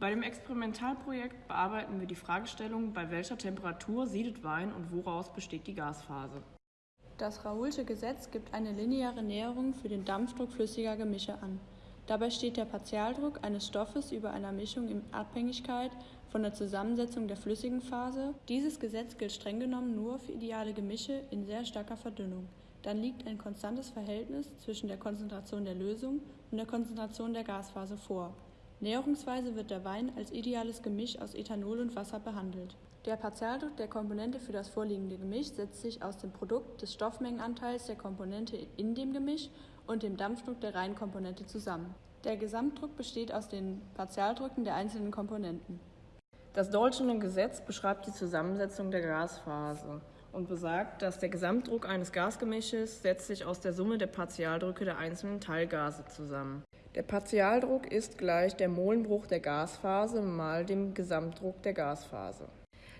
Bei dem Experimentalprojekt bearbeiten wir die Fragestellung, bei welcher Temperatur siedet Wein und woraus besteht die Gasphase. Das Raoulsche Gesetz gibt eine lineare Näherung für den Dampfdruck flüssiger Gemische an. Dabei steht der Partialdruck eines Stoffes über einer Mischung in Abhängigkeit von der Zusammensetzung der flüssigen Phase. Dieses Gesetz gilt streng genommen nur für ideale Gemische in sehr starker Verdünnung. Dann liegt ein konstantes Verhältnis zwischen der Konzentration der Lösung und der Konzentration der Gasphase vor. Näherungsweise wird der Wein als ideales Gemisch aus Ethanol und Wasser behandelt. Der Partialdruck der Komponente für das vorliegende Gemisch setzt sich aus dem Produkt des Stoffmengenanteils der Komponente in dem Gemisch und dem Dampfdruck der reinen Komponente zusammen. Der Gesamtdruck besteht aus den Partialdrücken der einzelnen Komponenten. Das Dolchene Gesetz beschreibt die Zusammensetzung der Gasphase und besagt, dass der Gesamtdruck eines Gasgemisches setzt sich aus der Summe der Partialdrücke der einzelnen Teilgase zusammen. Der Partialdruck ist gleich der Molenbruch der Gasphase mal dem Gesamtdruck der Gasphase.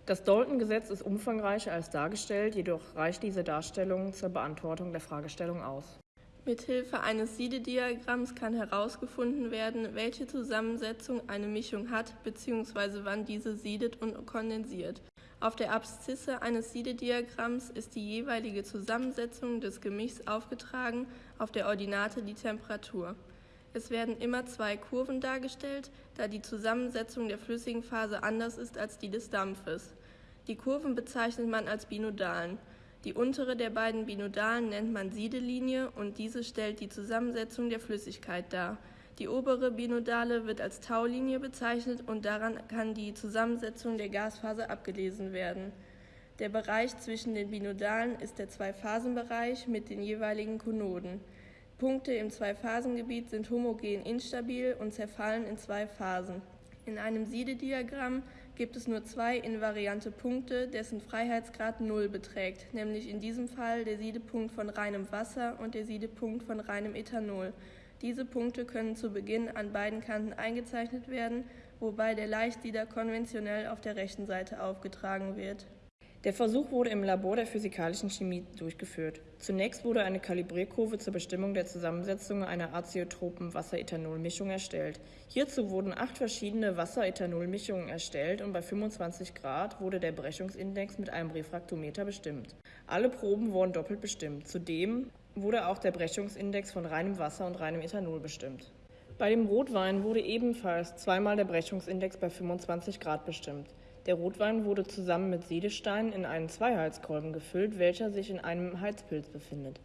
Das Dalton-Gesetz ist umfangreicher als dargestellt, jedoch reicht diese Darstellung zur Beantwortung der Fragestellung aus. Mithilfe eines Siedediagramms kann herausgefunden werden, welche Zusammensetzung eine Mischung hat bzw. wann diese siedet und kondensiert. Auf der Abszisse eines Siedediagramms ist die jeweilige Zusammensetzung des Gemischs aufgetragen, auf der Ordinate die Temperatur. Es werden immer zwei Kurven dargestellt, da die Zusammensetzung der flüssigen Phase anders ist als die des Dampfes. Die Kurven bezeichnet man als Binodalen. Die untere der beiden Binodalen nennt man Siedelinie und diese stellt die Zusammensetzung der Flüssigkeit dar. Die obere Binodale wird als Taulinie bezeichnet und daran kann die Zusammensetzung der Gasphase abgelesen werden. Der Bereich zwischen den Binodalen ist der Zweiphasenbereich mit den jeweiligen Konoden. Punkte im Zweiphasengebiet sind homogen instabil und zerfallen in zwei Phasen. In einem Siedediagramm gibt es nur zwei invariante Punkte, dessen Freiheitsgrad 0 beträgt, nämlich in diesem Fall der Siedepunkt von reinem Wasser und der Siedepunkt von reinem Ethanol. Diese Punkte können zu Beginn an beiden Kanten eingezeichnet werden, wobei der Leichtsieder konventionell auf der rechten Seite aufgetragen wird. Der Versuch wurde im Labor der physikalischen Chemie durchgeführt. Zunächst wurde eine Kalibrierkurve zur Bestimmung der Zusammensetzung einer azeotropen Wasser-Ethanol-Mischung erstellt. Hierzu wurden acht verschiedene Wasser-Ethanol-Mischungen erstellt und bei 25 Grad wurde der Brechungsindex mit einem Refraktometer bestimmt. Alle Proben wurden doppelt bestimmt. Zudem wurde auch der Brechungsindex von reinem Wasser und reinem Ethanol bestimmt. Bei dem Rotwein wurde ebenfalls zweimal der Brechungsindex bei 25 Grad bestimmt. Der Rotwein wurde zusammen mit Siedestein in einen Zweiheizkolben gefüllt, welcher sich in einem Heizpilz befindet.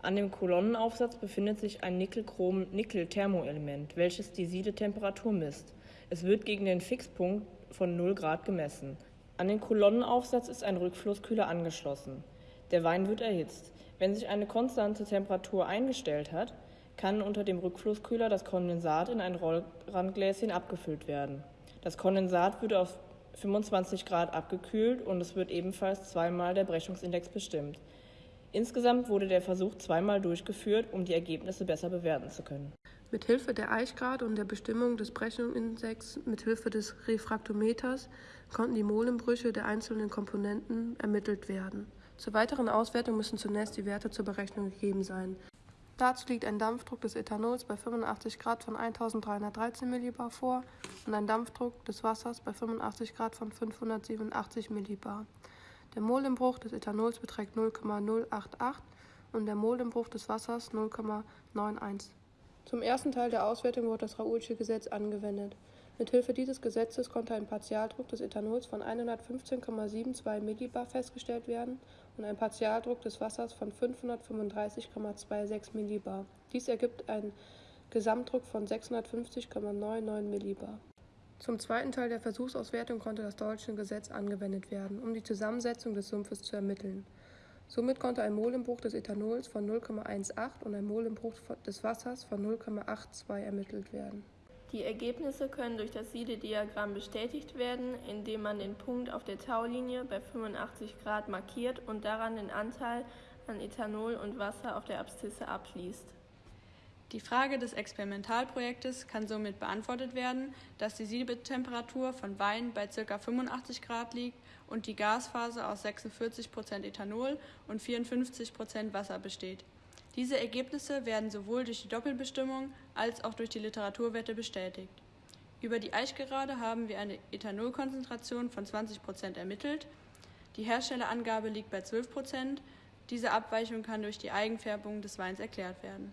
An dem Kolonnenaufsatz befindet sich ein Nickel-Chrom-Nickel-Thermoelement, welches die Siedetemperatur misst. Es wird gegen den Fixpunkt von 0 Grad gemessen. An den Kolonnenaufsatz ist ein Rückflusskühler angeschlossen. Der Wein wird erhitzt. Wenn sich eine konstante Temperatur eingestellt hat, kann unter dem Rückflusskühler das Kondensat in ein Rollrandgläschen abgefüllt werden. Das Kondensat wird auf 25 Grad abgekühlt und es wird ebenfalls zweimal der Brechungsindex bestimmt. Insgesamt wurde der Versuch zweimal durchgeführt, um die Ergebnisse besser bewerten zu können. Mithilfe der Eichgrad und der Bestimmung des Brechungsindex mithilfe des Refraktometers konnten die Molenbrüche der einzelnen Komponenten ermittelt werden. Zur weiteren Auswertung müssen zunächst die Werte zur Berechnung gegeben sein. Dazu liegt ein Dampfdruck des Ethanols bei 85 Grad von 1313 Millibar vor und ein Dampfdruck des Wassers bei 85 Grad von 587 Millibar. Der Molenbruch des Ethanols beträgt 0,088 und der Molenbruch des Wassers 0,91. Zum ersten Teil der Auswertung wurde das Raoulsche Gesetz angewendet. Mithilfe dieses Gesetzes konnte ein Partialdruck des Ethanols von 115,72 Millibar festgestellt werden und ein Partialdruck des Wassers von 535,26 Millibar. Dies ergibt einen Gesamtdruck von 650,99 Millibar. Zum zweiten Teil der Versuchsauswertung konnte das Deutsche Gesetz angewendet werden, um die Zusammensetzung des Sumpfes zu ermitteln. Somit konnte ein Molenbruch des Ethanols von 0,18 und ein Molenbruch des Wassers von 0,82 ermittelt werden. Die Ergebnisse können durch das Siedediagramm bestätigt werden, indem man den Punkt auf der Taulinie bei 85 Grad markiert und daran den Anteil an Ethanol und Wasser auf der Abszisse abliest. Die Frage des Experimentalprojektes kann somit beantwortet werden, dass die Siedetemperatur von Wein bei ca. 85 Grad liegt und die Gasphase aus 46% Ethanol und 54% Wasser besteht. Diese Ergebnisse werden sowohl durch die Doppelbestimmung als auch durch die Literaturwerte bestätigt. Über die Eichgerade haben wir eine Ethanolkonzentration von 20 Prozent ermittelt. Die Herstellerangabe liegt bei 12 Prozent. Diese Abweichung kann durch die Eigenfärbung des Weins erklärt werden.